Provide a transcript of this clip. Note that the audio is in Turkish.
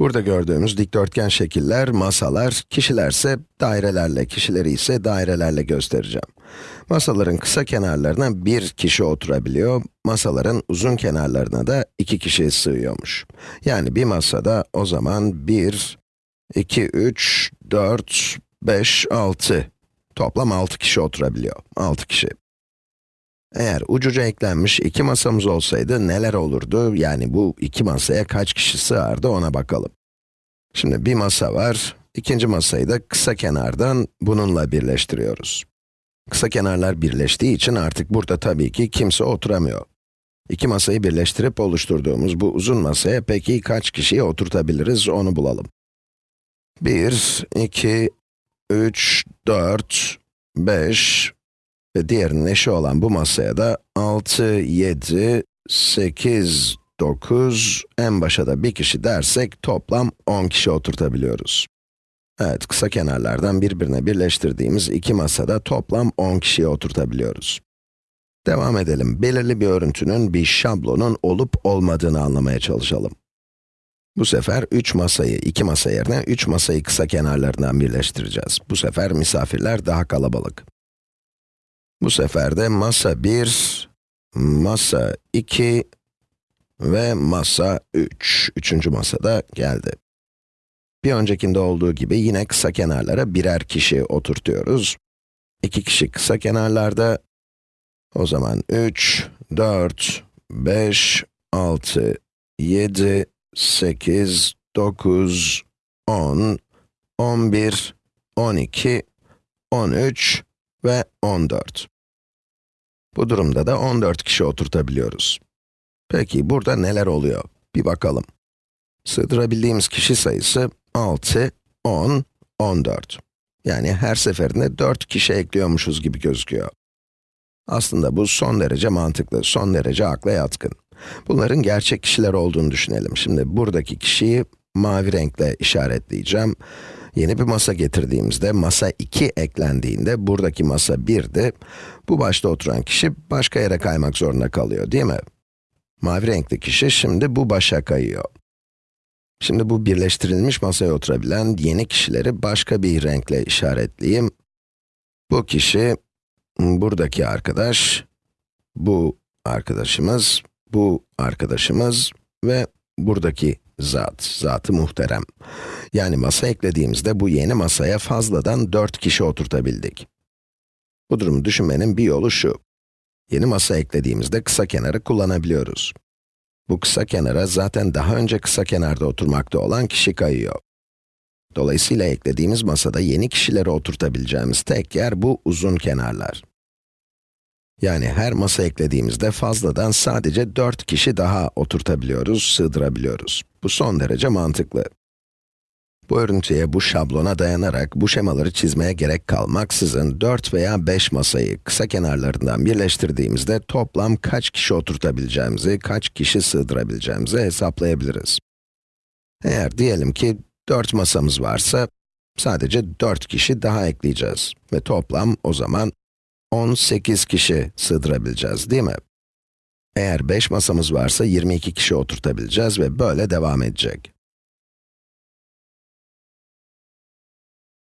Burada gördüğümüz dikdörtgen şekiller, masalar, kişilerse dairelerle, kişileri ise dairelerle göstereceğim. Masaların kısa kenarlarına bir kişi oturabiliyor, masaların uzun kenarlarına da iki kişi sığıyormuş. Yani bir masada o zaman 1, 2, 3, 4, 5, 6, toplam 6 kişi oturabiliyor, 6 kişi. Eğer ucuca eklenmiş iki masamız olsaydı neler olurdu? Yani bu iki masaya kaç kişi sığardı ona bakalım. Şimdi bir masa var, ikinci masayı da kısa kenardan bununla birleştiriyoruz. Kısa kenarlar birleştiği için artık burada tabii ki kimse oturamıyor. İki masayı birleştirip oluşturduğumuz bu uzun masaya peki kaç kişiyi oturtabiliriz onu bulalım. 1, 2, 3, 4, 5, ve diğerinin eşi olan bu masaya da 6, 7, 8, 9, en başa da bir kişi dersek toplam 10 kişi oturtabiliyoruz. Evet, kısa kenarlardan birbirine birleştirdiğimiz iki masada toplam 10 kişiyi oturtabiliyoruz. Devam edelim. Belirli bir örüntünün, bir şablonun olup olmadığını anlamaya çalışalım. Bu sefer 3 masayı, 2 masa yerine 3 masayı kısa kenarlarından birleştireceğiz. Bu sefer misafirler daha kalabalık. Bu sefer de masa 1, masa 2 ve masa 3. Üçüncü masada geldi. Bir öncekinde olduğu gibi yine kısa kenarlara birer kişi oturtuyoruz. İki kişi kısa kenarlarda. O zaman 3, 4, 5, 6, 7, 8, 9, 10, 11, 12, 13 ve 14. Bu durumda da 14 kişi oturtabiliyoruz. Peki burada neler oluyor? Bir bakalım. Sığdırabildiğimiz kişi sayısı 6, 10, 14. Yani her seferinde 4 kişi ekliyormuşuz gibi gözüküyor. Aslında bu son derece mantıklı, son derece akla yatkın. Bunların gerçek kişiler olduğunu düşünelim. Şimdi buradaki kişiyi mavi renkle işaretleyeceğim. Yeni bir masa getirdiğimizde, masa 2 eklendiğinde, buradaki masa 1'di. Bu başta oturan kişi başka yere kaymak zorunda kalıyor, değil mi? Mavi renkli kişi şimdi bu başa kayıyor. Şimdi bu birleştirilmiş masaya oturabilen yeni kişileri başka bir renkle işaretleyeyim. Bu kişi, buradaki arkadaş, bu arkadaşımız, bu arkadaşımız ve buradaki zat, zatı muhterem. Yani masa eklediğimizde bu yeni masaya fazladan 4 kişi oturtabildik. Bu durumu düşünmenin bir yolu şu. Yeni masa eklediğimizde kısa kenarı kullanabiliyoruz. Bu kısa kenara zaten daha önce kısa kenarda oturmakta olan kişi kayıyor. Dolayısıyla eklediğimiz masada yeni kişileri oturtabileceğimiz tek yer bu uzun kenarlar. Yani her masa eklediğimizde fazladan sadece 4 kişi daha oturtabiliyoruz, sığdırabiliyoruz. Bu son derece mantıklı. Bu örüntüye, bu şablona dayanarak bu şemaları çizmeye gerek kalmaksızın 4 veya 5 masayı kısa kenarlarından birleştirdiğimizde toplam kaç kişi oturtabileceğimizi, kaç kişi sığdırabileceğimizi hesaplayabiliriz. Eğer diyelim ki 4 masamız varsa, sadece 4 kişi daha ekleyeceğiz ve toplam o zaman 18 kişi sığdırabileceğiz değil mi? Eğer 5 masamız varsa 22 kişi oturtabileceğiz ve böyle devam edecek.